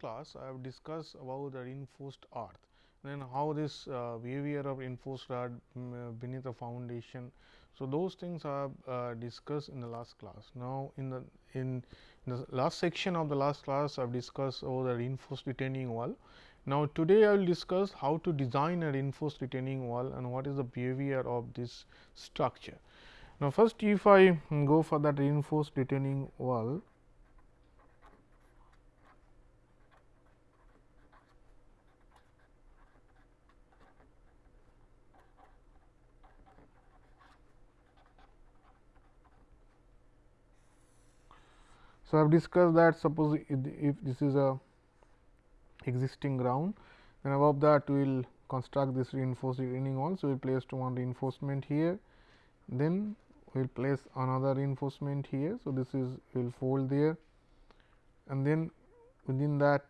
class I have discussed about the reinforced earth then how this uh, behavior of reinforced earth um, beneath the foundation. So, those things I have uh, discussed in the last class. Now, in the in the last section of the last class I have discussed over the reinforced retaining wall. Now, today I will discuss how to design a reinforced retaining wall and what is the behavior of this structure. Now, first if I go for that reinforced retaining wall, So, I have discussed that suppose if this is a existing ground and above that we will construct this reinforced retaining wall. So, we place one reinforcement here then we will place another reinforcement here. So, this is we will fold there and then within that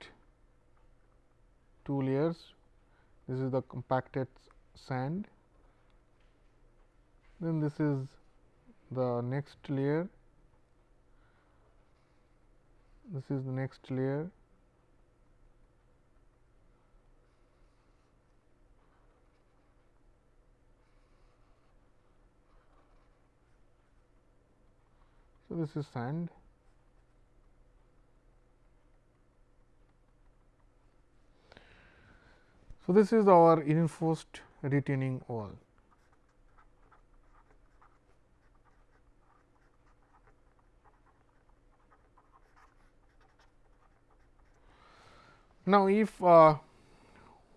two layers this is the compacted sand then this is the next layer this is the next layer. So this is sand. So this is our reinforced retaining wall Now, if uh,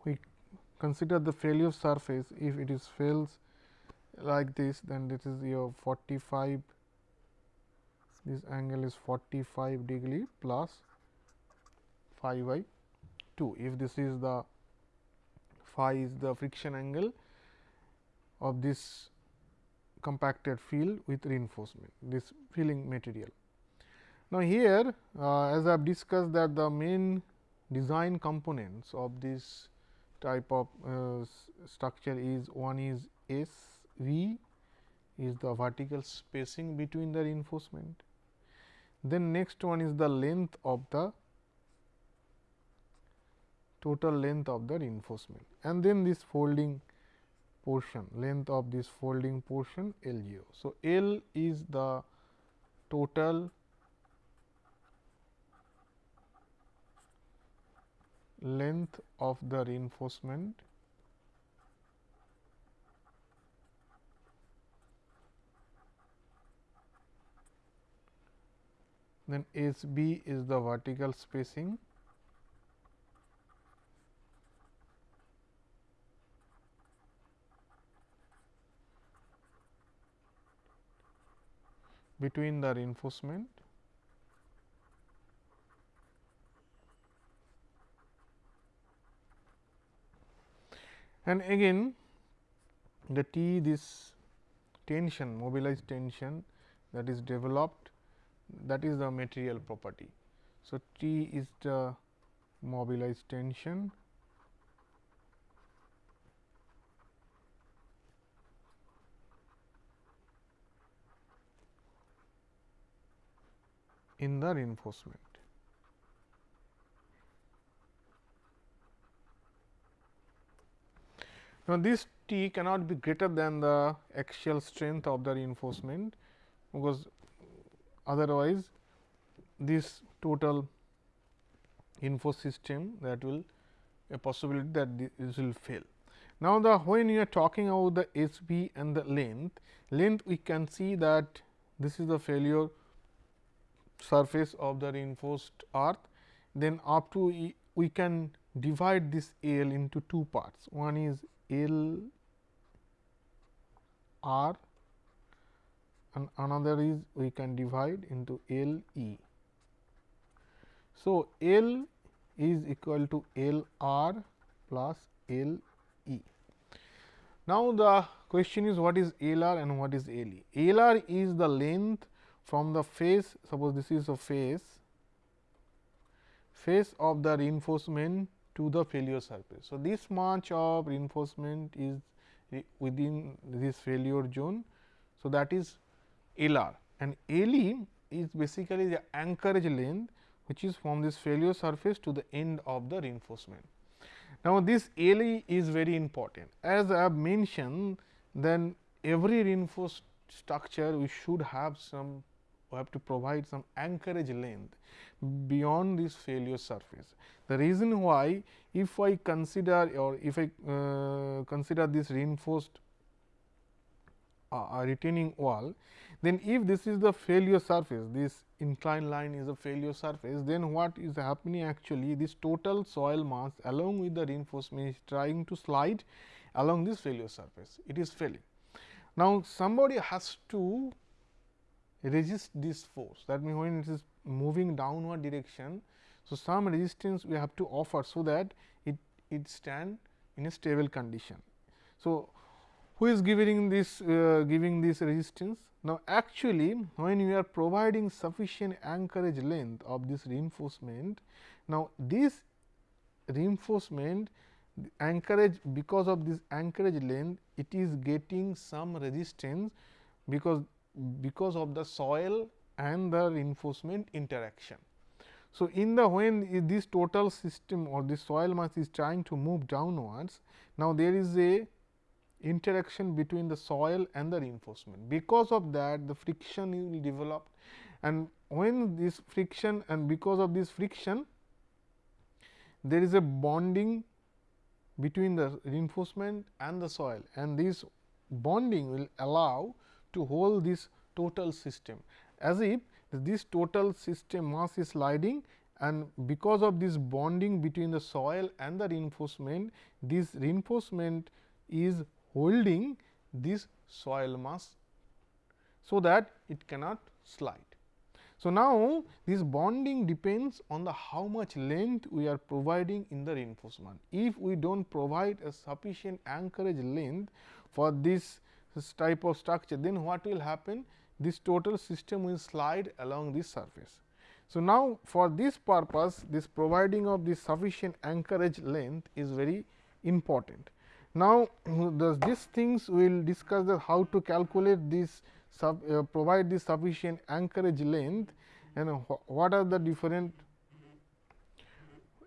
we consider the failure surface, if it is fails like this, then this is your 45, this angle is 45 degree plus phi by 2. If this is the phi is the friction angle of this compacted field with reinforcement, this filling material. Now, here uh, as I have discussed that the main design components of this type of uh, structure is one is S V is the vertical spacing between the reinforcement. Then next one is the length of the total length of the reinforcement and then this folding portion length of this folding portion L 0. So, L is the total length of the reinforcement. Then S b is the vertical spacing. Between the reinforcement and again the T this tension mobilized tension that is developed that is the material property. So, T is the mobilized tension in the reinforcement. Now, this T cannot be greater than the axial strength of the reinforcement, because otherwise this total info system that will a possibility that this will fail. Now, the when you are talking about the S b and the length, length we can see that this is the failure surface of the reinforced earth, then up to we, can divide this L into two parts. One is L R and another is we can divide into L E. So, L is equal to L R plus L E. Now, the question is what is L R and what is L E? L R is the length from the face suppose this is a face face of the reinforcement to the failure surface. So, this much of reinforcement is within this failure zone. So, that is L r and L e is basically the anchorage length which is from this failure surface to the end of the reinforcement. Now, this LE is very important as I have mentioned then every reinforced structure we should have some we have to provide some anchorage length beyond this failure surface. The reason why if I consider or if I uh, consider this reinforced uh, retaining wall, then if this is the failure surface, this inclined line is a failure surface, then what is happening actually this total soil mass along with the reinforcement is trying to slide along this failure surface, it is failing. Now, somebody has to resist this force that means, when it is moving downward direction. So, some resistance we have to offer, so that it, it stand in a stable condition. So, who is giving this uh, giving this resistance? Now, actually when you are providing sufficient anchorage length of this reinforcement, now this reinforcement anchorage because of this anchorage length it is getting some resistance because because of the soil and the reinforcement interaction. So, in the when this total system or the soil mass is trying to move downwards, now there is a interaction between the soil and the reinforcement. Because of that the friction will develop and when this friction and because of this friction there is a bonding between the reinforcement and the soil and this bonding will allow to hold this total system as if this total system mass is sliding and because of this bonding between the soil and the reinforcement this reinforcement is holding this soil mass so that it cannot slide. So, now this bonding depends on the how much length we are providing in the reinforcement. If we do not provide a sufficient anchorage length for this, this type of structure, then what will happen? This total system will slide along this surface. So, now for this purpose this providing of this sufficient anchorage length is very important. Now, the, these things we will discuss the how to calculate this sub, uh, provide this sufficient anchorage length and wh what are the different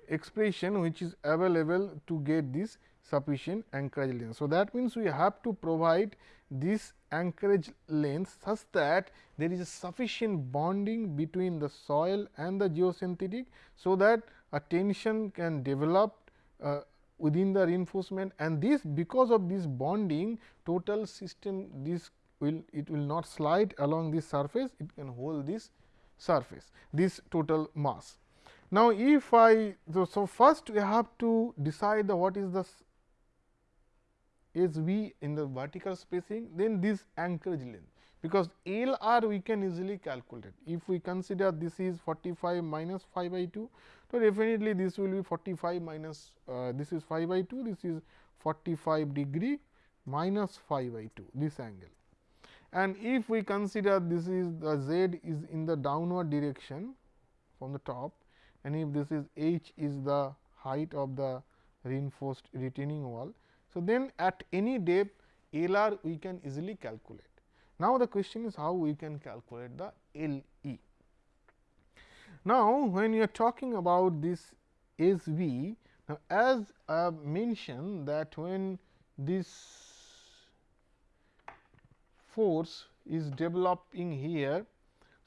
expression which is available to get this sufficient anchorage length. So, that means, we have to provide this anchorage length such that there is a sufficient bonding between the soil and the geosynthetic. So, that a tension can develop uh, within the reinforcement and this because of this bonding total system this will it will not slide along this surface it can hold this surface this total mass. Now, if I so, so first we have to decide the what is the is V in the vertical spacing then this anchorage length because L r we can easily calculate. If we consider this is 45 minus phi by 2 so, definitely this will be 45 minus uh, this is phi by 2 this is 45 degree minus phi by 2 this angle. And if we consider this is the z is in the downward direction from the top and if this is h is the height of the reinforced retaining wall. So, then at any depth L r we can easily calculate. Now, the question is how we can calculate the L e. Now, when you are talking about this S V, now as I have mentioned that when this force is developing here.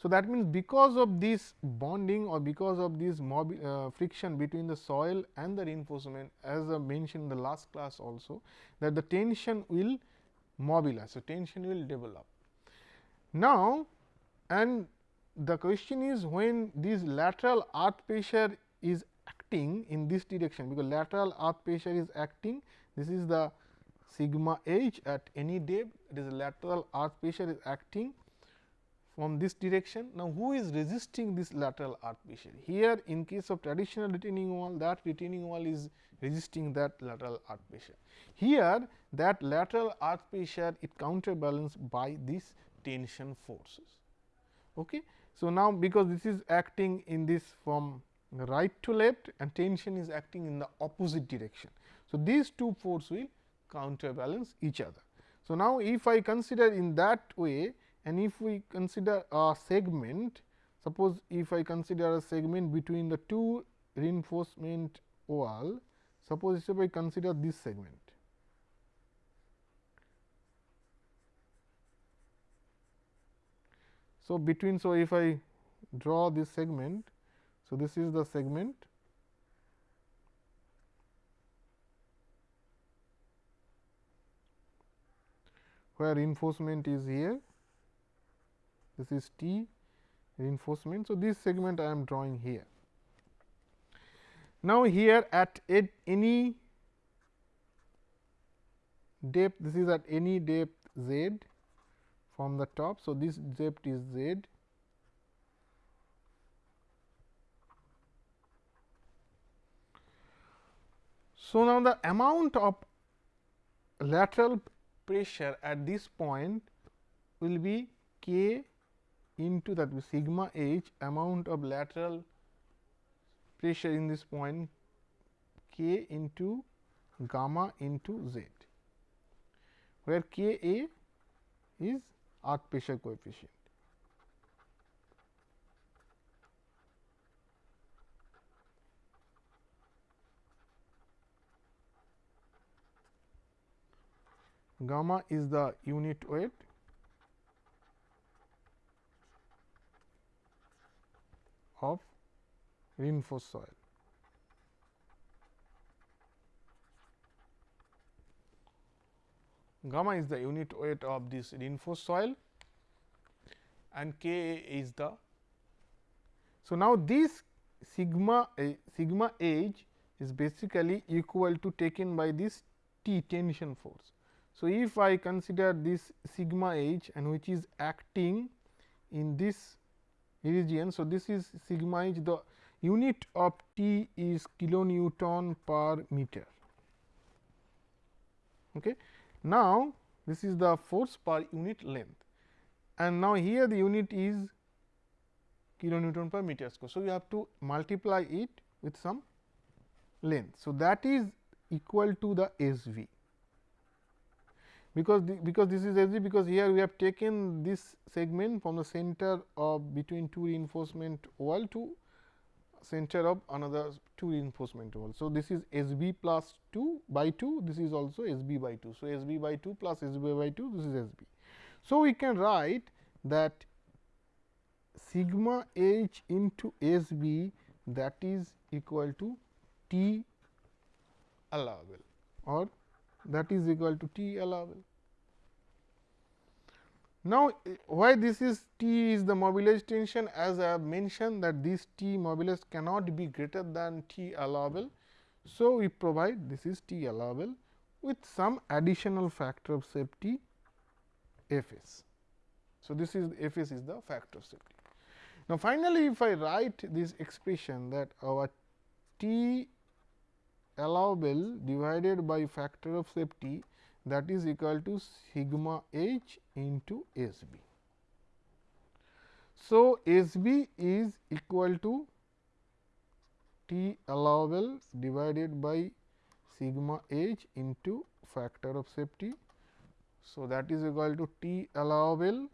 So, that means, because of this bonding or because of this uh, friction between the soil and the reinforcement as I mentioned in the last class also that the tension will mobilize. So, tension will develop. Now, and the question is when this lateral earth pressure is acting in this direction, because lateral earth pressure is acting this is the sigma h at any depth it is lateral earth pressure is acting from this direction. Now, who is resisting this lateral earth pressure? Here in case of traditional retaining wall that retaining wall is resisting that lateral earth pressure. Here that lateral earth pressure it counterbalanced by these tension forces. Okay. So, now because this is acting in this from right to left and tension is acting in the opposite direction. So, these two forces will counterbalance each other. So, now if I consider in that way and if we consider a segment suppose if I consider a segment between the two reinforcement wall, suppose if I consider this segment. So, between so if I draw this segment, so this is the segment where reinforcement is here, this is T reinforcement. So, this segment I am drawing here. Now, here at any depth, this is at any depth z from the top. So, this depth is z. So, now the amount of lateral pressure at this point will be k into that sigma h amount of lateral pressure in this point k into gamma into z, where k a is arc pressure coefficient. Gamma is the unit weight of reinforced soil. Gamma is the unit weight of this reinforced soil and K is the. So, now this sigma uh, sigma h is basically equal to taken by this T tension force. So, if I consider this sigma h and which is acting in this region. So, this is sigma h the unit of T is kilonewton per meter. Okay. Now, this is the force per unit length and now here the unit is kilonewton per meter square. So, you have to multiply it with some length. So, that is equal to the S v because the, because this is S v because here we have taken this segment from the center of between two reinforcement wall to center of another two reinforcement wall. So, this is S b plus 2 by 2 this is also S b by 2. So, S b by 2 plus S b by 2 this is S b. So, we can write that sigma h into S b that is equal to T allowable or that is equal to T allowable. Now, why this is T is the mobilized tension as I have mentioned that this T mobilized cannot be greater than T allowable. So, we provide this is T allowable with some additional factor of safety F s. So, this is F s is the factor of safety. Now, finally, if I write this expression that our T allowable divided by factor of safety that is equal to sigma h into S b. So, S b is equal to T allowable divided by sigma h into factor of safety. So, that is equal to T allowable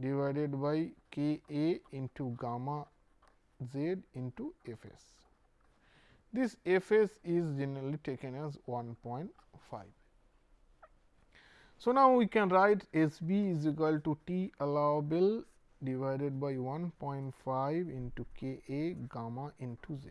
divided by K A into gamma z into F s. This F s is generally taken as 1.5. So, now we can write S b is equal to T allowable divided by 1.5 into K A gamma into Z.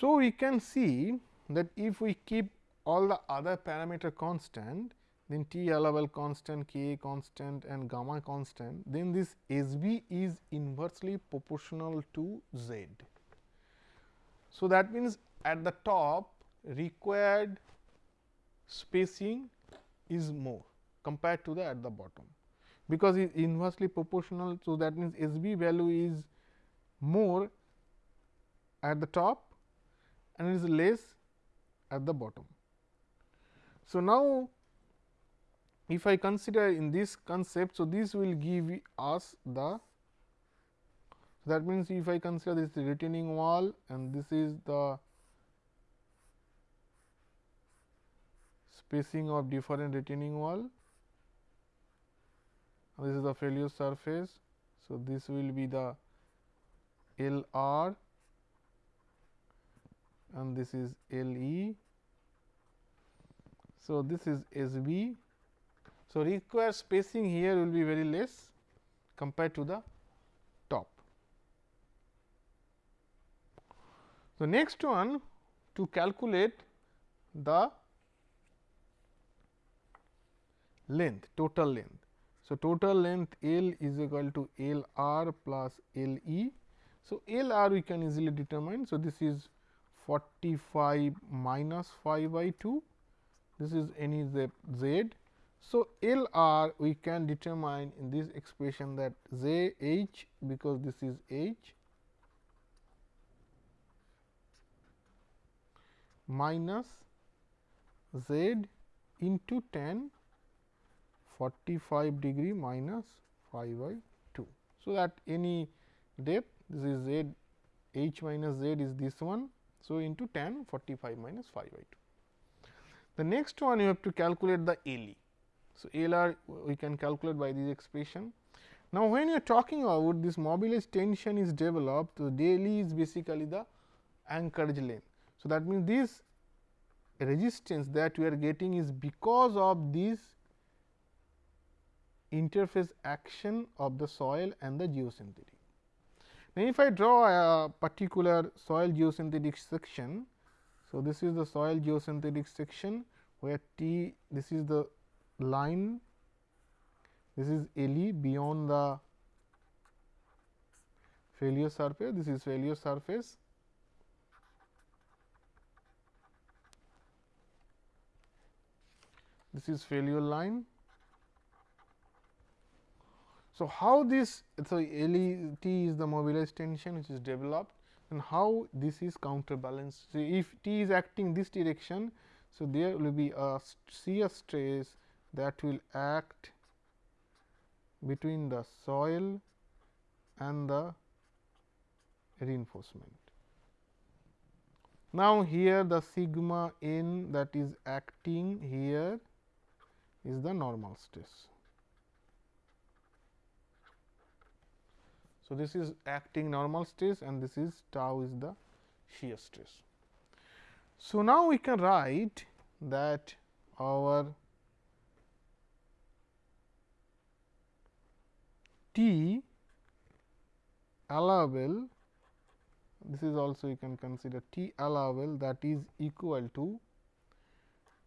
So, we can see that if we keep all the other parameter constant, then T allowable constant, K A constant and gamma constant, then this S b is inversely proportional to Z. So, that means at the top required spacing is more compared to the at the bottom, because it is inversely proportional. So, that means, S b value is more at the top and it is less at the bottom. So, now if I consider in this concept, so this will give us the that means, if I consider this retaining wall and this is the spacing of different retaining wall. This is the failure surface. So, this will be the L r and this is L e. So, this is S b. So, required spacing here will be very less compared to the top. The next one to calculate the length total length. So, total length L is equal to L r plus L e. So, L r we can easily determine. So, this is 45 minus phi by 2, this is any z, z. So, L r we can determine in this expression that z h because this is h minus z into tan 45 degree minus phi by 2. So, that any depth this is z h minus z is this one. So, into tan 45 minus phi by 2. The next one you have to calculate the LE. So, LR we can calculate by this expression. Now, when you are talking about this mobilized tension is developed, so LE is basically the anchorage length. So, that means this resistance that we are getting is because of this interface action of the soil and the geosynthetic. Now, if I draw a particular soil geosynthetic section, so this is the soil geosynthetic section where T this is the line this is LE beyond the failure surface this is failure surface this is failure line so, how this so LET is the mobilized tension which is developed and how this is counterbalanced. So, if T is acting this direction, so there will be a shear stress that will act between the soil and the reinforcement. Now, here the sigma n that is acting here is the normal stress. So, this is acting normal stress and this is tau is the shear stress. So, now we can write that our T allowable this is also you can consider T allowable that is equal to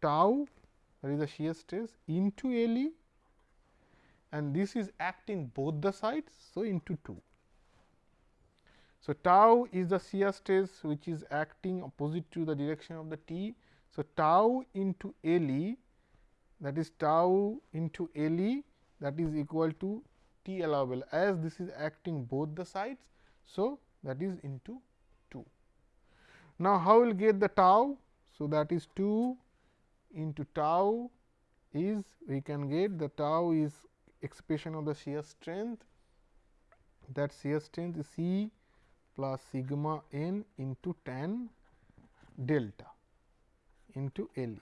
tau that is the shear stress into LE and this is acting both the sides. So, into 2. So, tau is the shear stress which is acting opposite to the direction of the T. So, tau into L e that is tau into L e that is equal to T allowable as this is acting both the sides. So, that is into 2. Now, how will get the tau? So, that is 2 into tau is we can get the tau is expression of the shear strength. That shear strength is C plus sigma n into tan delta into L e,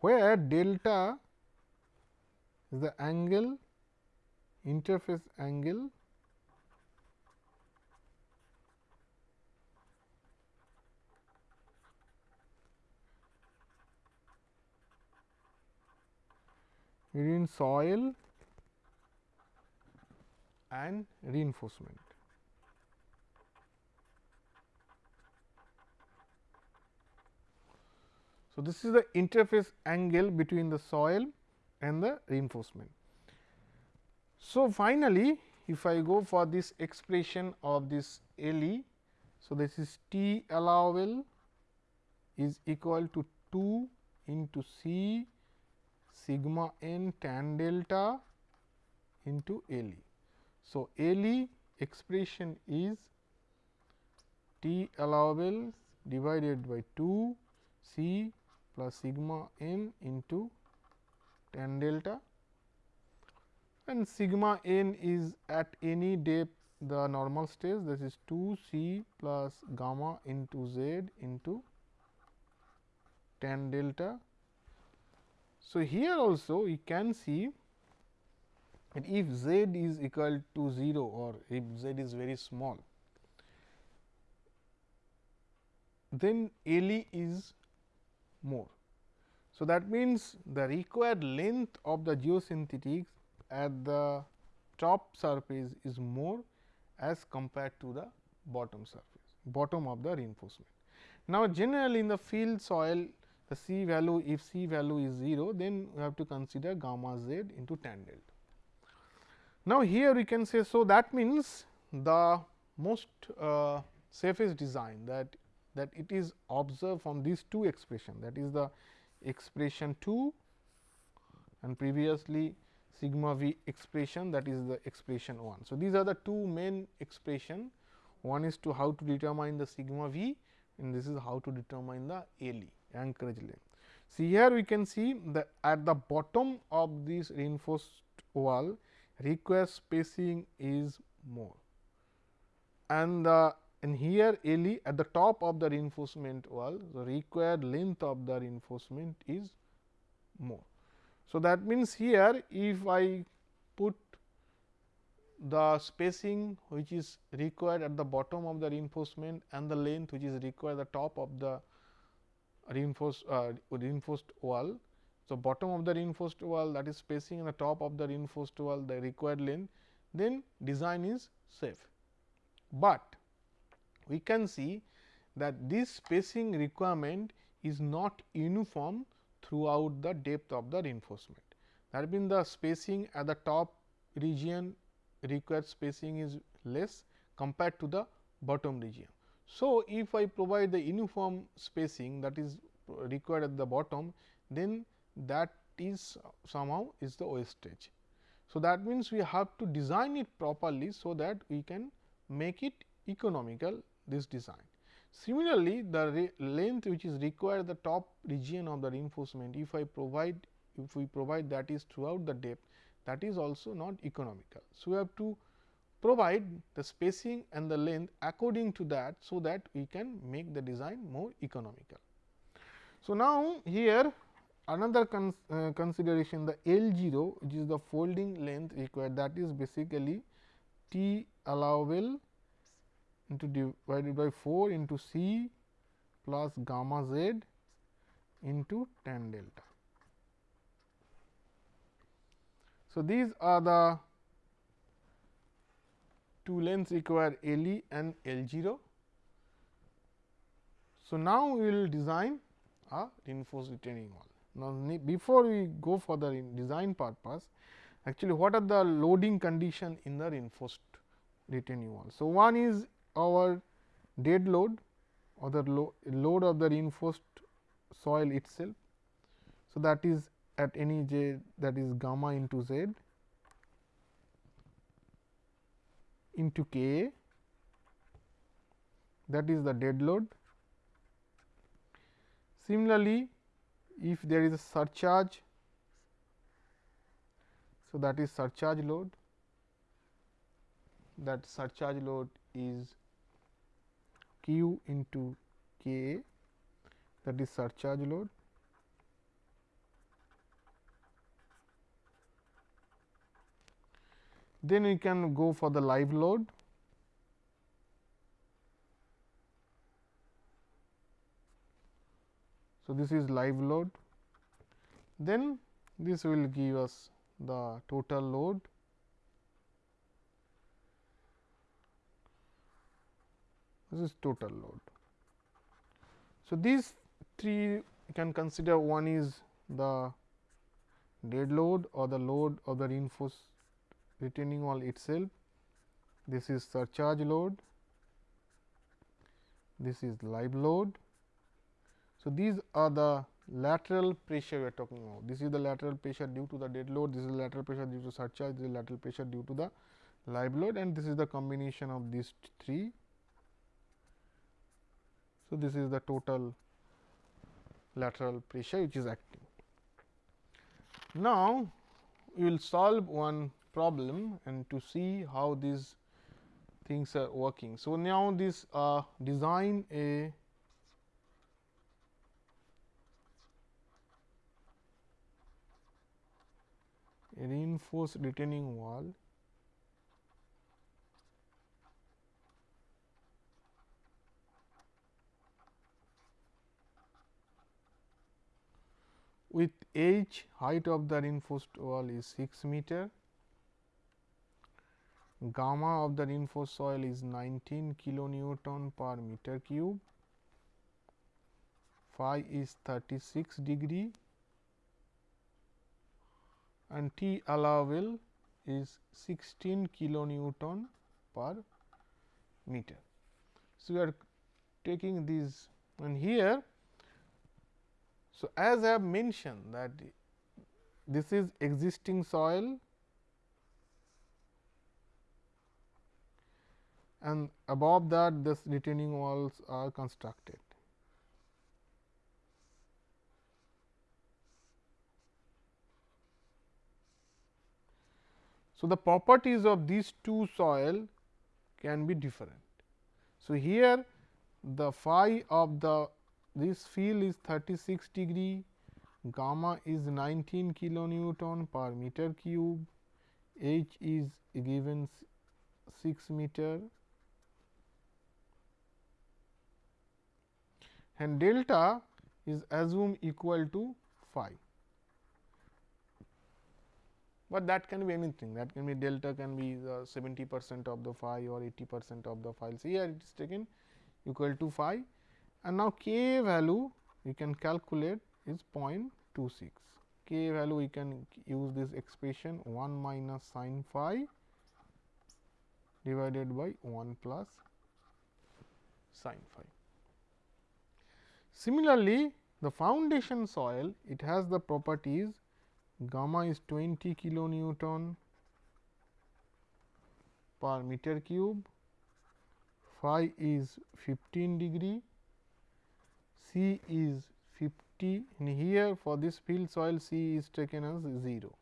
where delta is the angle interface angle between soil and reinforcement. So, this is the interface angle between the soil and the reinforcement. So, finally, if I go for this expression of this LE, so this is T allowable is equal to 2 into C sigma n tan delta into LE. So, LE expression is T allowable divided by 2 C plus sigma n into tan delta and sigma n is at any depth the normal stage that is 2 c plus gamma into z into tan delta. So, here also we can see that if z is equal to 0 or if z is very small, then LE is more. So, that means the required length of the geosynthetics at the top surface is more as compared to the bottom surface, bottom of the reinforcement. Now, generally in the field soil the C value if C value is 0 then we have to consider gamma z into tan delta. Now, here we can say so that means the most uh, safest design that that it is observed from these two expression that is the expression 2 and previously sigma v expression that is the expression 1. So, these are the two main expression one is to how to determine the sigma v and this is how to determine the LE anchorage length. See here we can see that at the bottom of this reinforced wall required spacing is more and the and here LE at the top of the reinforcement wall the required length of the reinforcement is more. So, that means here if I put the spacing which is required at the bottom of the reinforcement and the length which is required at the top of the reinforced uh, reinforced wall. So, bottom of the reinforced wall that is spacing and the top of the reinforced wall the required length then design is safe. But we can see that this spacing requirement is not uniform throughout the depth of the reinforcement. That means, the spacing at the top region required spacing is less compared to the bottom region. So, if I provide the uniform spacing that is required at the bottom, then that is somehow is the wastage. So, that means, we have to design it properly, so that we can make it economical this design. Similarly, the length which is required at the top region of the reinforcement, if I provide if we provide that is throughout the depth that is also not economical. So, we have to provide the spacing and the length according to that, so that we can make the design more economical. So, now here another uh, consideration the L 0 which is the folding length required that is basically T allowable into divided by 4 into C plus gamma z into tan delta. So, these are the two lengths require LE and L 0. So, now we will design a reinforced retaining wall. Now, before we go for the design purpose, actually what are the loading condition in the reinforced retaining wall. So, one is our dead load or the lo load of the reinforced soil itself. So, that is at any j that is gamma into z into k that is the dead load. Similarly, if there is a surcharge, so that is surcharge load that surcharge load is q into k that is surcharge load Then we can go for the live load. So, this is live load. Then this will give us the total load. This is total load. So, these three you can consider one is the dead load or the load of the reinforced retaining wall itself, this is surcharge load, this is live load. So, these are the lateral pressure we are talking about. This is the lateral pressure due to the dead load, this is the lateral pressure due to surcharge, this is lateral pressure due to the live load and this is the combination of these three. So, this is the total lateral pressure which is acting. Now, we will solve one problem and to see how these things are working. So, now this uh, design a reinforced retaining wall with h height of the reinforced wall is 6 meter, gamma of the reinforced soil is 19 kilonewton per meter cube, phi is 36 degree and T allowable is 16 kilonewton per meter. So, we are taking these and here so, as I have mentioned that this is existing soil and above that this retaining walls are constructed. So, the properties of these two soil can be different. So, here the phi of the this field is 36 degree, gamma is 19 kilonewton per meter cube, h is given 6 meter and delta is assumed equal to phi. But that can be anything that can be delta can be uh, 70 percent of the phi or 80 percent of the phi. So, here it is taken equal to phi and now k value we can calculate is 0.26 k value we can use this expression 1 minus sin phi divided by 1 plus sin phi. Similarly, the foundation soil it has the properties gamma is 20 kilonewton per meter cube, phi is 15 degree C is 50 and here for this field soil C is taken as 0.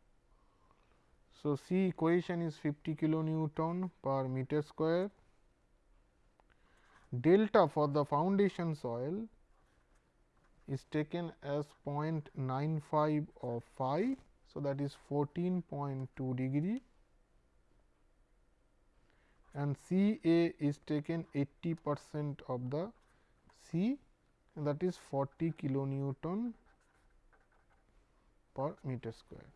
So, C equation is 50 kilonewton per meter square. Delta for the foundation soil is taken as 0.95 of phi. So, that is 14.2 degree and C A is taken 80 percent of the C that is 40 kilonewton per meter square.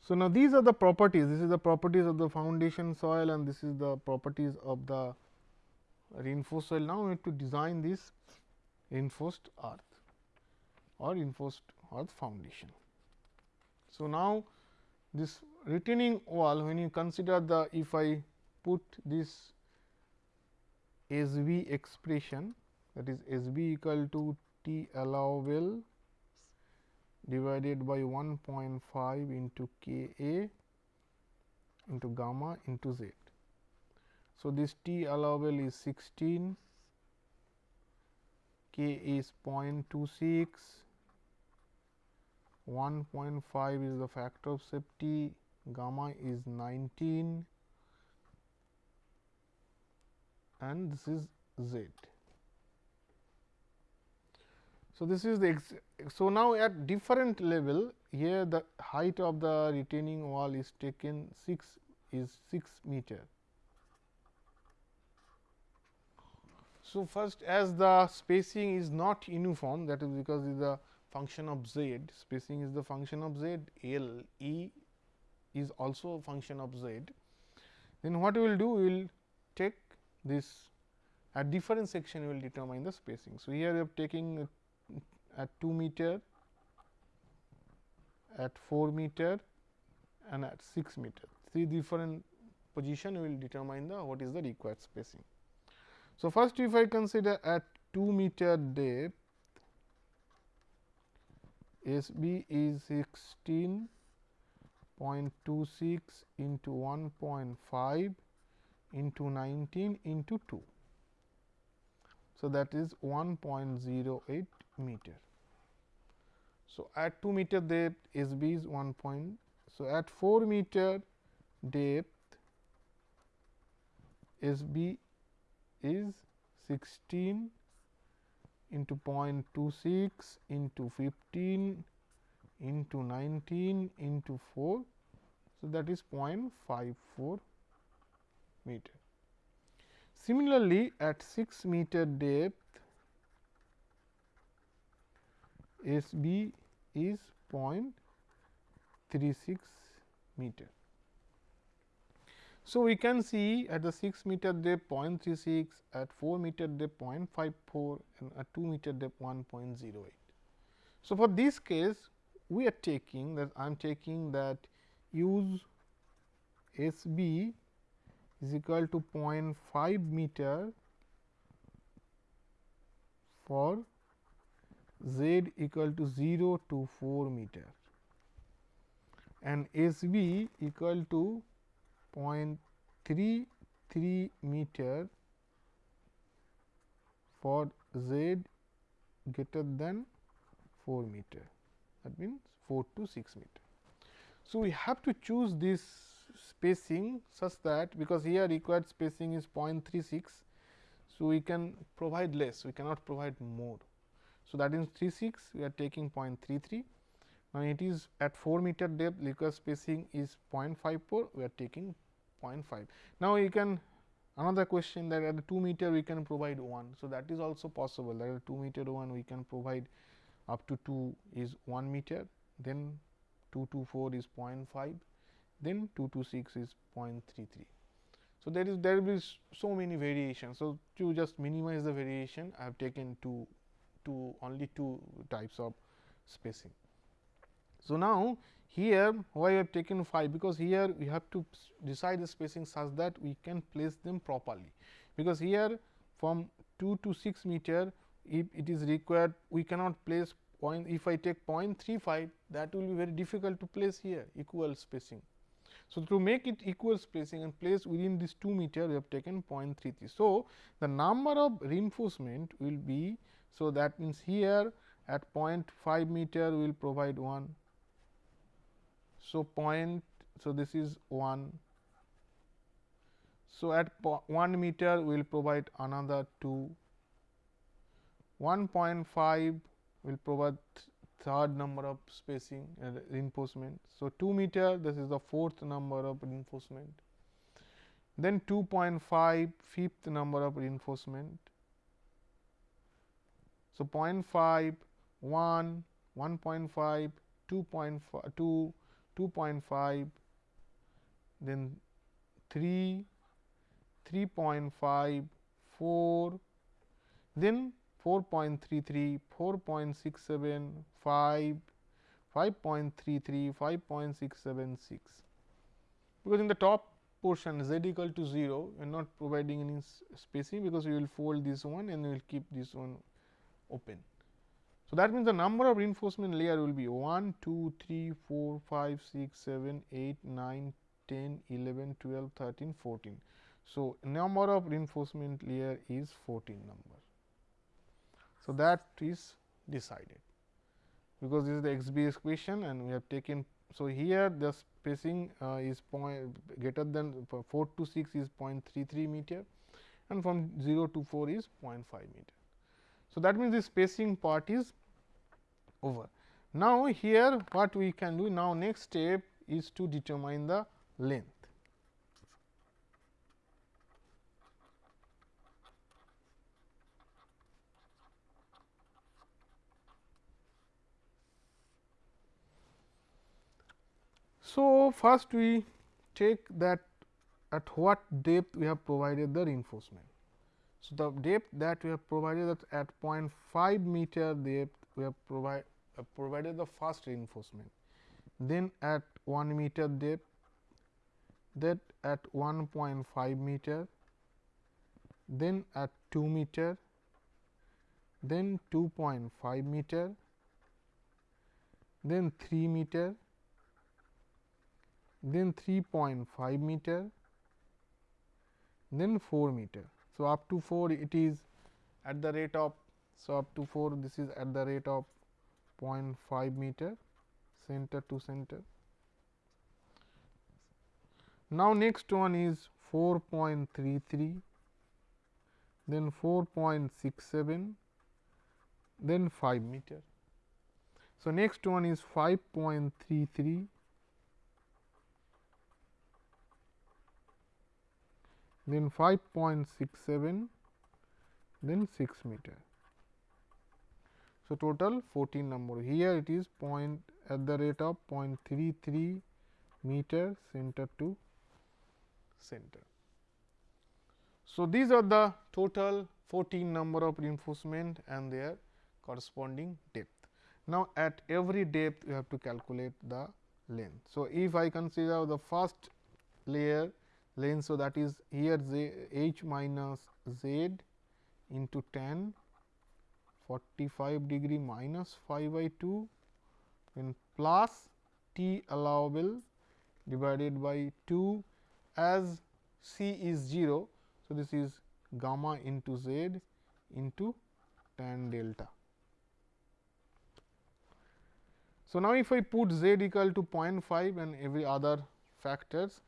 So, now these are the properties, this is the properties of the foundation soil and this is the properties of the reinforced soil. Now, we have to design this reinforced earth or reinforced earth foundation. So, now this retaining wall when you consider the if I put this S b expression that is S b equal to T allowable divided by 1.5 into K A into gamma into Z. So, this T allowable is 16, K is 0.26, 1.5 is the factor of safety, gamma is 19 and this is z. So, this is the so now at different level here the height of the retaining wall is taken 6 is 6 meter. So, first as the spacing is not uniform that is because is the function of z spacing is the function of z L E is also a function of z. Then what we will do we will take this at different section we will determine the spacing. So, here we are taking at 2 meter, at 4 meter and at 6 meter. Three different position we will determine the what is the required spacing. So, first if I consider at 2 meter depth S b is 16.26 into 1.5 into 19 into 2. So, that is 1.08 meter. So, at 2 meter depth S b is 1 point. So, at 4 meter depth S b is 16 into 0.26 into 15 into 19 into 4. So, that is 0.54 meter. Similarly, at 6 meter depth S b is 0.36 meter. So, we can see at the 6 meter depth 0.36, at 4 meter depth 0.54 and at 2 meter depth 1.08. So, for this case we are taking that I am taking that use S b is equal to 0.5 meter for z equal to 0 to 4 meter and S b equal to 0.33 meter for z greater than 4 meter that means 4 to 6 meter. So, we have to choose this spacing such that because here required spacing is 0.36. So, we can provide less we cannot provide more. So, that is 36 we are taking 0.33. Now, it is at 4 meter depth liquid spacing is 0.54 we are taking 0.5. Now, you can another question that at 2 meter we can provide 1. So, that is also possible that at 2 meter 1 we can provide up to 2 is 1 meter then 2 to 4 is 0.5 then 2 to 6 is 0.33. So, there is there will be so many variations. So, to just minimize the variation I have taken two two only two types of spacing. So, now here why I have taken 5 because here we have to decide the spacing such that we can place them properly because here from 2 to 6 meter if it is required we cannot place point if I take 0.35 that will be very difficult to place here equal spacing. So, to make it equal spacing and place within this 2 meter we have taken 0.33. So, the number of reinforcement will be so, that means, here at 0.5 meter we will provide 1. So, point so this is 1. So, at 1 meter we will provide another 2, 1.5 will provide third number of spacing uh, reinforcement. So, 2 meter this is the fourth number of reinforcement, then 2.5 fifth number of reinforcement, so, 0.5, 1, 1.5, 2.5, 2, 2.5, then 3, 3.5, 4, then 4.33, 4.67, 5, 5.33, 5.676. Because in the top portion z equal to 0, we are not providing any spacing because we will fold this one and we will keep this one open. So, that means the number of reinforcement layer will be 1, 2, 3, 4, 5, 6, 7, 8, 9, 10, 11, 12, 13, 14. So, number of reinforcement layer is 14 number. So, that is decided because this is the S b equation and we have taken. So, here the spacing uh, is point greater than 4 to 6 is 0.33 meter and from 0 to 4 is 0.5 meter. So, that means the spacing part is over. Now, here what we can do now next step is to determine the length. So, first we take that at what depth we have provided the reinforcement. So, the depth that we have provided that at 0.5 meter depth we have provide, uh, provided the first reinforcement. Then at 1 meter depth that at 1.5 meter, then at 2 meter, then 2.5 meter, then 3 meter, then 3.5 meter, then 4 meter. So, up to 4 it is at the rate of so up to 4 this is at the rate of 0.5 meter center to center. Now, next one is 4.33 then 4.67 then 5 meter. So, next one is 5.33 then 5.67 then 6 meter. So, total 14 number here it is point at the rate of 0.33 meter center to center. So, these are the total 14 number of reinforcement and their corresponding depth. Now, at every depth you have to calculate the length. So, if I consider the first layer length. So, that is here z h minus z into tan 45 degree minus phi by 2 then plus t allowable divided by 2 as c is 0. So, this is gamma into z into tan delta. So, now if I put z equal to 0.5 and every other factors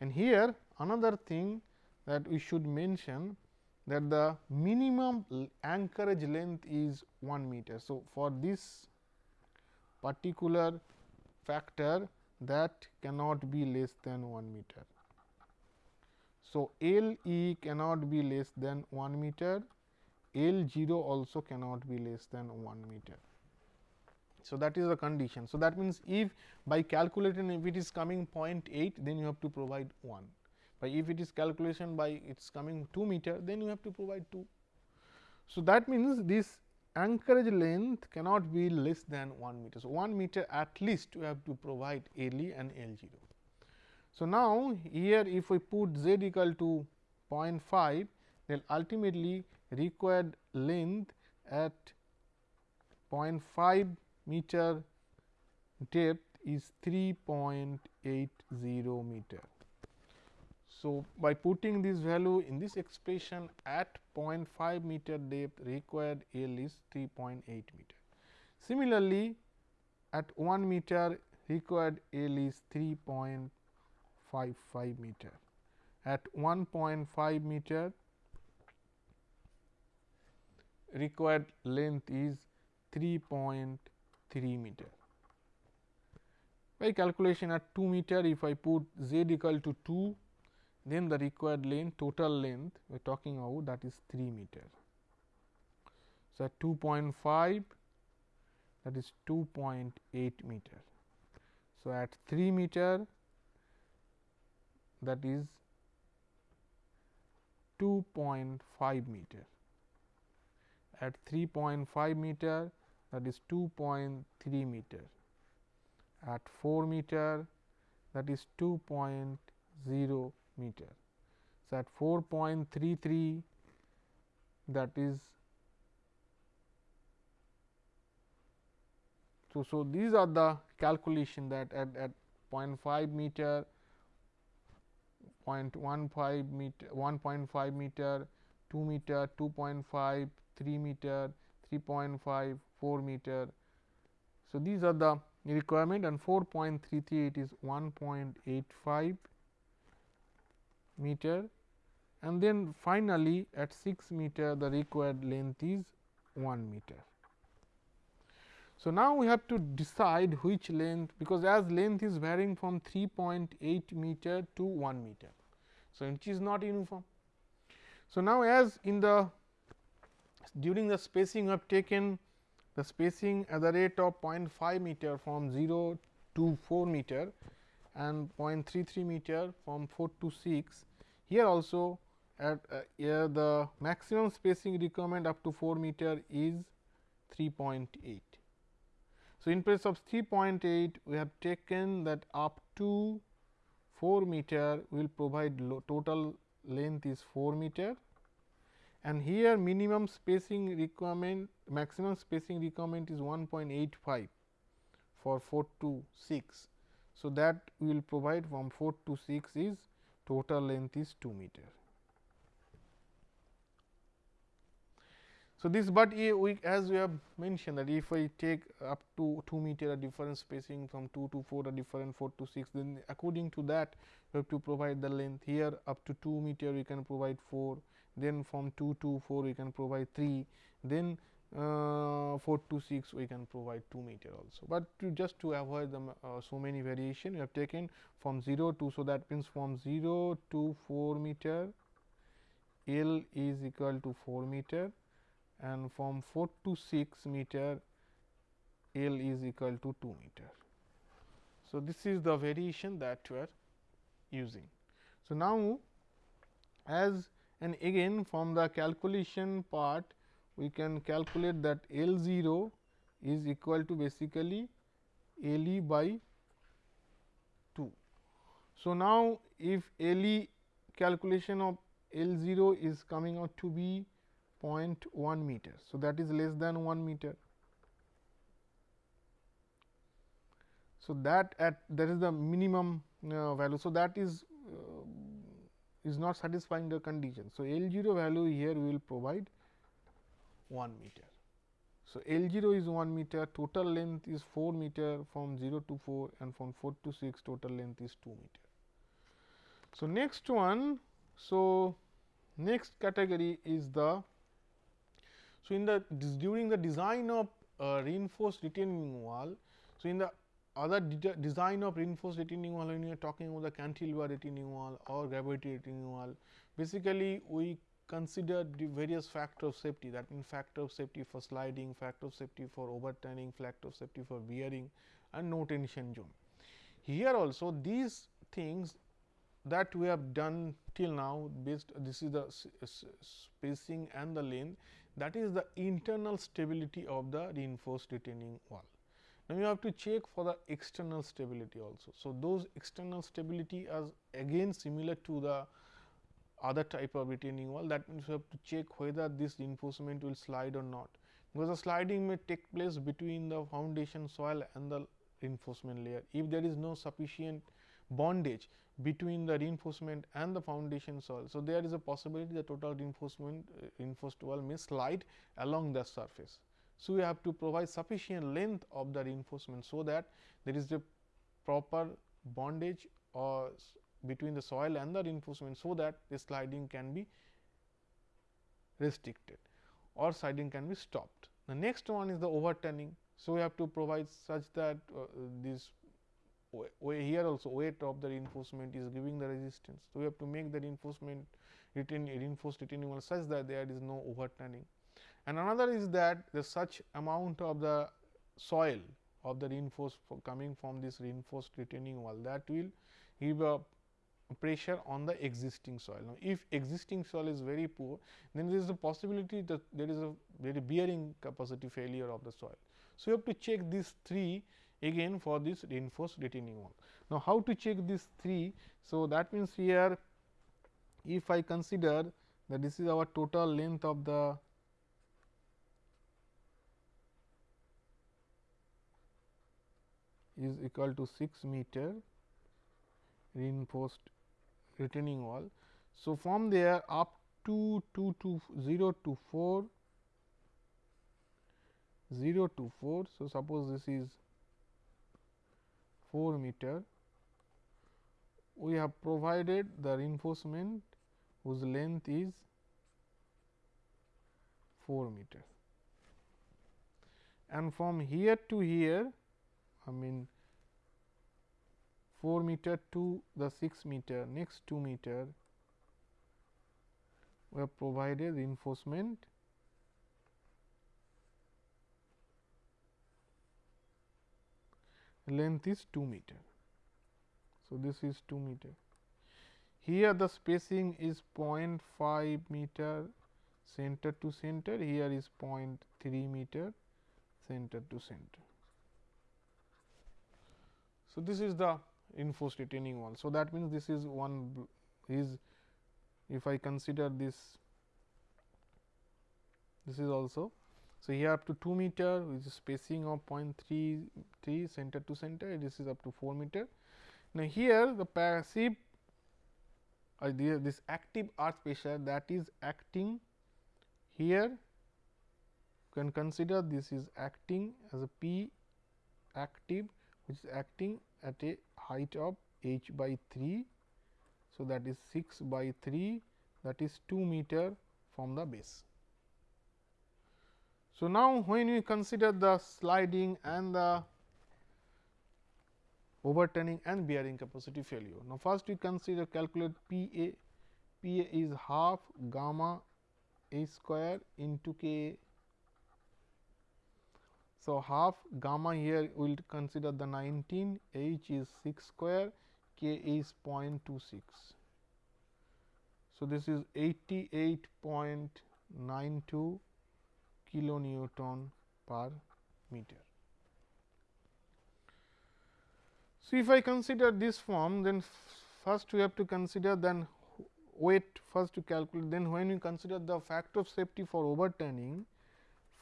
and here another thing that we should mention that the minimum anchorage length is 1 meter. So, for this particular factor that cannot be less than 1 meter. So, L e cannot be less than 1 meter, L 0 also cannot be less than 1 meter. So, that is the condition. So, that means, if by calculating if it is coming 0.8 then you have to provide 1, but if it is calculation by it is coming 2 meter then you have to provide 2. So, that means, this anchorage length cannot be less than 1 meter. So, 1 meter at least you have to provide L e and L 0. So, now here if we put z equal to 0.5 then ultimately required length at 0.5 meter depth is 3.80 meter. So, by putting this value in this expression at 0.5 meter depth required L is 3.8 meter. Similarly, at 1 meter required L is 3.55 meter. At 1.5 meter required length is 3.3 meter. By calculation at 2 meter, if I put z equal to 2, then the required length total length we are talking about that is 3 meter. So, at 2.5 that is 2.8 meter. So, at 3 meter that is 2.5 meter. At 3.5 meter that is 2.3 meter. At 4 meter that is 2.0 meter. So, at 4.33 that is so, so these are the calculation that at, at 0.5 meter 0.15 meter 1.5 meter 2 meter 2.5 3 meter 3.5 4 meter. So, these are the requirement and 4.33 it is 1.85 meter and then finally, at 6 meter the required length is 1 meter. So, now we have to decide which length because as length is varying from 3.8 meter to 1 meter. So, which is not uniform. So, now as in the during the spacing we have taken the spacing at the rate of 0.5 meter from 0 to 4 meter and 0.33 meter from 4 to 6 here also at uh, here the maximum spacing requirement up to 4 meter is 3.8. So, in place of 3.8 we have taken that up to 4 meter will provide total length is 4 meter and here minimum spacing requirement maximum spacing requirement is 1.85 for 4 to 6. So, that will provide from 4 to 6 is total length is 2 meter. So, this but we as we have mentioned that if I take up to 2 meter a different spacing from 2 to 4 a different 4 to 6 then according to that we have to provide the length here. Up to 2 meter we can provide 4 then from 2 to 4 we can provide 3 then uh, 4 to 6 we can provide 2 meter also, but to just to avoid the uh, so many variation we have taken from 0 to. So, that means from 0 to 4 meter L is equal to 4 meter and from 4 to 6 meter L is equal to 2 meter. So, this is the variation that we are using. So, now as and again from the calculation part we can calculate that L 0 is equal to basically L e by 2. So, now if L e calculation of L 0 is coming out to be 0.1 meter. So, that is less than 1 meter. So, that at that is the minimum uh, value. So, that is uh, is not satisfying the condition. So, L 0 value here we will provide 1 meter. So, L 0 is 1 meter, total length is 4 meter from 0 to 4 and from 4 to 6 total length is 2 meter. So, next one, so next category is the, so in the during the design of uh, reinforced retaining wall, so in the other de design of reinforced retaining wall when you are talking about the cantilever retaining wall or gravity retaining wall, basically we consider the various factor of safety that means factor of safety for sliding, factor of safety for overturning, factor of safety for bearing and no tension zone. Here also these things that we have done till now based this is the spacing and the length that is the internal stability of the reinforced retaining wall. Now, you have to check for the external stability also. So, those external stability are again similar to the other type of retaining wall that means you have to check whether this reinforcement will slide or not because the sliding may take place between the foundation soil and the reinforcement layer. If there is no sufficient bondage between the reinforcement and the foundation soil. So, there is a possibility the total reinforcement uh, reinforced wall may slide along the surface. So, we have to provide sufficient length of the reinforcement. So, that there is a proper bondage or between the soil and the reinforcement. So, that the sliding can be restricted or sliding can be stopped. The next one is the overturning. So, we have to provide such that uh, this here also weight of the reinforcement is giving the resistance. So, we have to make the reinforcement retain, reinforced retaining wall such that there is no overturning. And another is that the such amount of the soil of the reinforced coming from this reinforced retaining wall that will give a pressure on the existing soil. Now, if existing soil is very poor, then there is a possibility that there is a very bearing capacity failure of the soil. So, you have to check these three again for this reinforced retaining wall. Now, how to check these three? So, that means here if I consider that this is our total length of the is equal to 6 meter reinforced retaining wall. So, from there up to 2 to 0 to 4 0 to 4. So, suppose this is 4 meter we have provided the reinforcement whose length is 4 meter and from here to here I mean 4 meter to the 6 meter next 2 meter we have provided reinforcement length is 2 meter. So, this is 2 meter. Here the spacing is 0.5 meter center to center, here is 0.3 meter center to center. So, this is the reinforced retaining wall. So, that means this is one is if I consider this this is also. So, here up to 2 meter which is spacing of 0.33 center to center this is up to 4 meter. Now, here the passive uh, or this active earth pressure that is acting here can consider this is acting as a P active which is acting at a height of h by 3. So, that is 6 by 3 that is 2 meter from the base. So, now when we consider the sliding and the overturning and bearing capacity failure. Now, first we consider calculate P A, P A is half gamma A square into K. So, half gamma here we will consider the 19, H is 6 square, K is 0.26. So, this is 88.92 kilonewton per meter. So, if I consider this form then first we have to consider then weight first to calculate then when we consider the factor of safety for overturning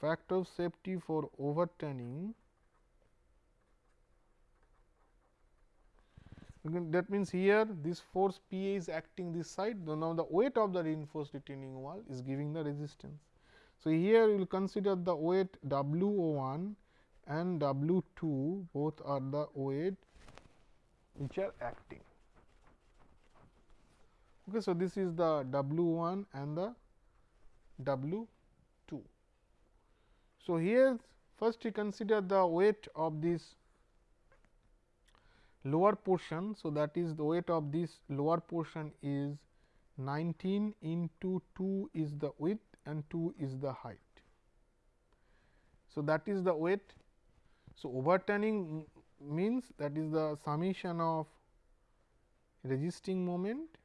factor of safety for overturning that means here this force P A is acting this side now the weight of the reinforced retaining wall is giving the resistance. So, here we will consider the weight W 1 and W 2 both are the weight which are acting. Okay, so, this is the W 1 and the W 2. So, here first we consider the weight of this lower portion. So, that is the weight of this lower portion is 19 into 2 is the width and 2 is the height. So, that is the weight. So, overturning means that is the summation of resisting moment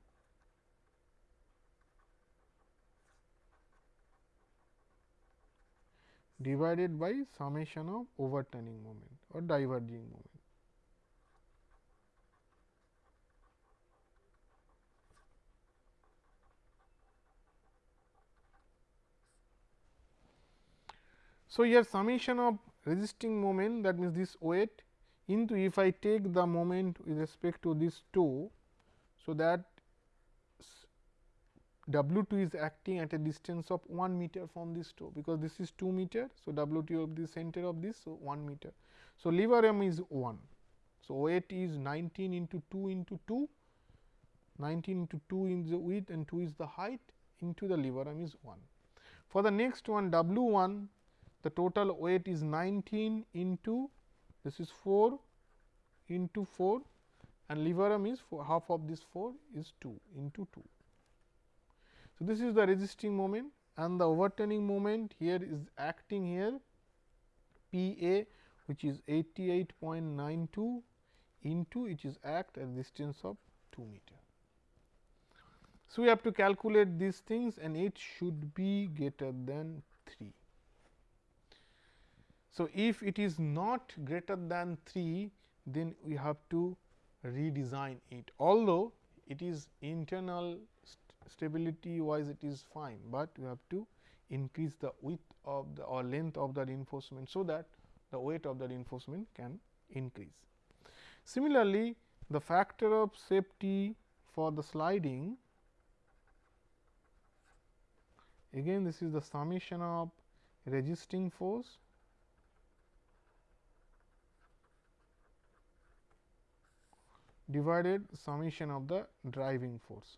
divided by summation of overturning moment or diverging moment. So, here summation of resisting moment that means this weight into if I take the moment with respect to this toe. So, that W 2 is acting at a distance of 1 meter from this toe, because this is 2 meter. So, W 2 of the center of this, so 1 meter. So, lever arm is 1. So, weight is 19 into 2 into 2, 19 into 2 is the width and 2 is the height into the lever arm is 1. For the next one W 1, the total weight is 19 into this is 4 into 4 and lever arm is four, half of this 4 is 2 into 2. So, this is the resisting moment and the overturning moment here is acting here P A which is 88.92 into it is act at distance of 2 meter. So, we have to calculate these things and it should be greater than 3. So, if it is not greater than 3 then we have to redesign it although it is internal stability wise it is fine, but we have to increase the width of the or length of the reinforcement. So, that the weight of the reinforcement can increase. Similarly, the factor of safety for the sliding again this is the summation of resisting force divided summation of the driving force.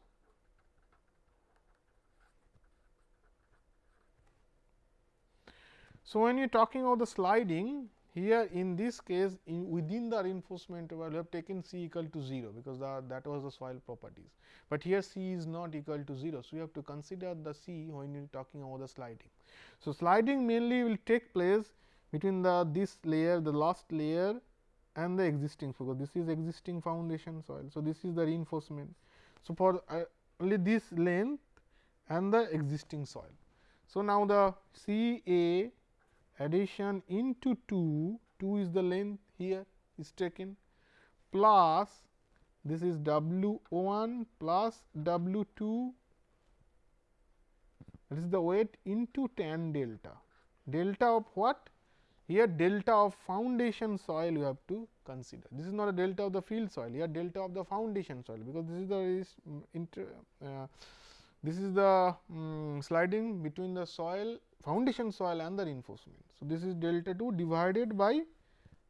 So, when you are talking about the sliding here in this case in within the reinforcement we have taken C equal to 0 because the, that was the soil properties, but here C is not equal to 0. So, we have to consider the C when you are talking about the sliding. So, sliding mainly will take place between the this layer the last layer and the existing so this is existing foundation soil. So, this is the reinforcement. So, for uh, only this length and the existing soil. So, now the C A adhesion into 2, 2 is the length here is taken plus this is W 1 plus W 2 this is the weight into tan delta. Delta of what? Here delta of foundation soil you have to consider. This is not a delta of the field soil, here delta of the foundation soil, because this is the mm, inter, uh, this is the um, sliding between the soil foundation soil and the reinforcement. So, this is delta 2 divided by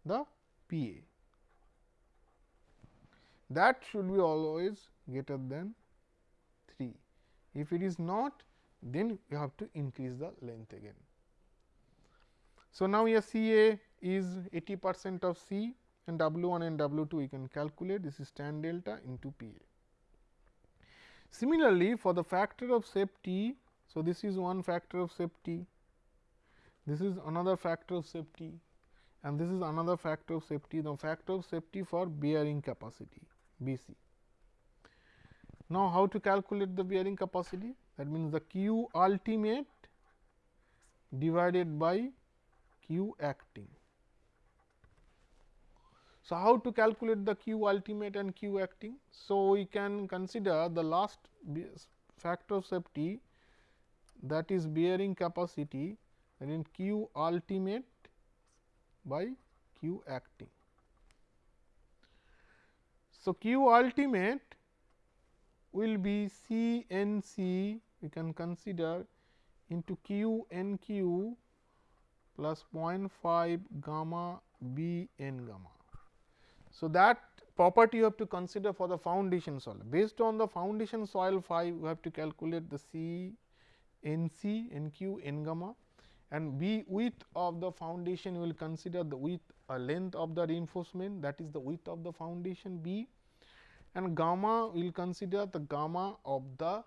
the P A. That should be always greater than 3. If it is not, then you have to increase the length again. So, now here C A is 80 percent of C and W 1 and W 2 we can calculate this is tan delta into P A. Similarly, for the factor of safety, so this is one factor of safety, this is another factor of safety and this is another factor of safety, the factor of safety for bearing capacity B c. Now, how to calculate the bearing capacity? That means, the Q ultimate divided by Q acting. So, how to calculate the Q ultimate and Q acting? So, we can consider the last factor of safety that is bearing capacity and in Q ultimate by Q acting. So, Q ultimate will be C n C we can consider into Q n Q plus 0.5 gamma B n gamma. So, that property you have to consider for the foundation soil. Based on the foundation soil phi, we have to calculate the C n C n Q n gamma and B width of the foundation will consider the width or length of the reinforcement that is the width of the foundation B and gamma will consider the gamma of the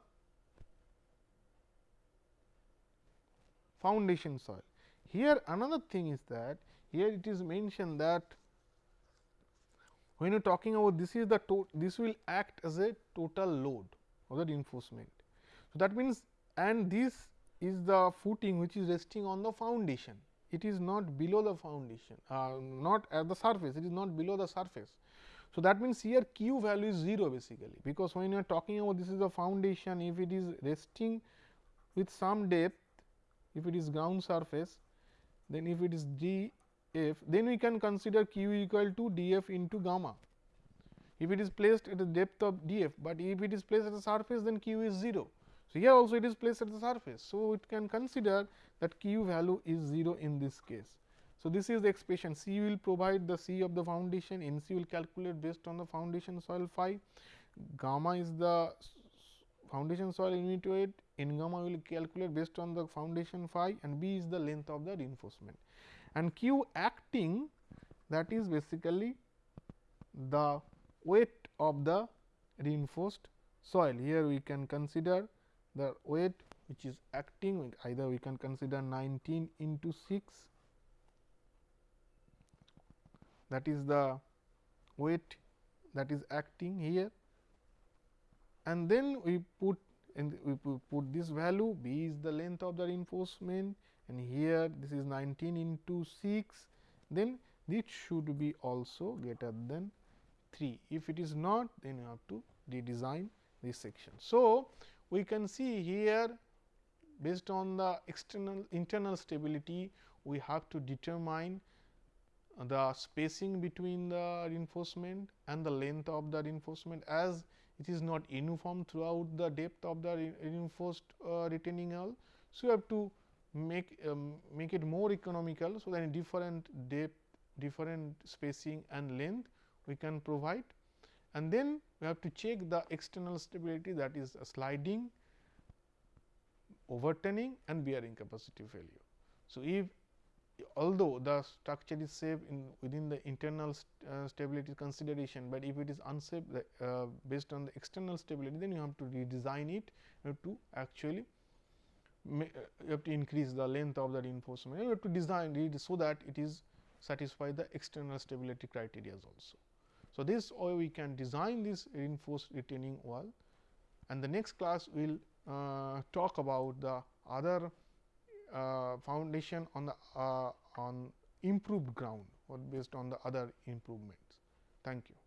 foundation soil. Here another thing is that here it is mentioned that when you are talking about this is the this will act as a total load of the reinforcement. So, that means and this is the footing which is resting on the foundation. It is not below the foundation, uh, not at the surface, it is not below the surface. So, that means here q value is 0 basically, because when you are talking about this is the foundation, if it is resting with some depth, if it is ground surface, then if it is d f, then we can consider q equal to d f into gamma. If it is placed at the depth of d f, but if it is placed at the surface, then q is 0. So, here also it is placed at the surface. So, it can consider that q value is 0 in this case. So, this is the expression C will provide the C of the foundation, N C will calculate based on the foundation soil phi, gamma is the foundation soil unit weight, N gamma will calculate based on the foundation phi and B is the length of the reinforcement. And Q acting that is basically the weight of the reinforced soil. Here we can consider the weight which is acting either we can consider 19 into 6 that is the weight that is acting here and then we put we put this value b is the length of the reinforcement and here this is 19 into 6 then this should be also greater than 3 if it is not then you have to redesign this section so we can see here based on the external internal stability we have to determine the spacing between the reinforcement and the length of the reinforcement as it is not uniform throughout the depth of the reinforced uh, retaining wall. So, you have to make um, make it more economical. So, that in different depth different spacing and length we can provide and then we have to check the external stability that is sliding, overturning and bearing capacity failure. So, if although the structure is safe in within the internal st uh, stability consideration, but if it is unsafe uh, based on the external stability then you have to redesign it you have to actually you have to increase the length of the reinforcement you have to design it so that it is satisfy the external stability criteria also. So, this way we can design this reinforced retaining wall and the next class we will uh, talk about the other uh, foundation on the uh, on improved ground or based on the other improvements. Thank you.